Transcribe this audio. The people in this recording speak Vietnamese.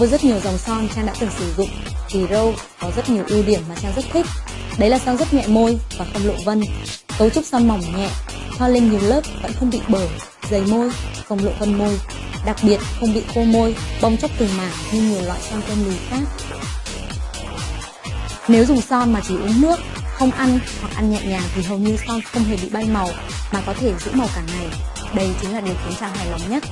Với rất nhiều dòng son Trang đã từng sử dụng thì Râu có rất nhiều ưu điểm mà Trang rất thích. Đấy là son rất nhẹ môi và không lộ vân. Cấu trúc son mỏng nhẹ, thoa lên nhiều lớp vẫn không bị bở, dày môi, không lộ vân môi. Đặc biệt không bị khô môi, bong chóc từng mảng như nhiều loại son kem lùi khác. Nếu dùng son mà chỉ uống nước, không ăn hoặc ăn nhẹ nhàng thì hầu như son không hề bị bay màu mà có thể giữ màu cả ngày. Đây chính là điều khiến Trang hài lòng nhất.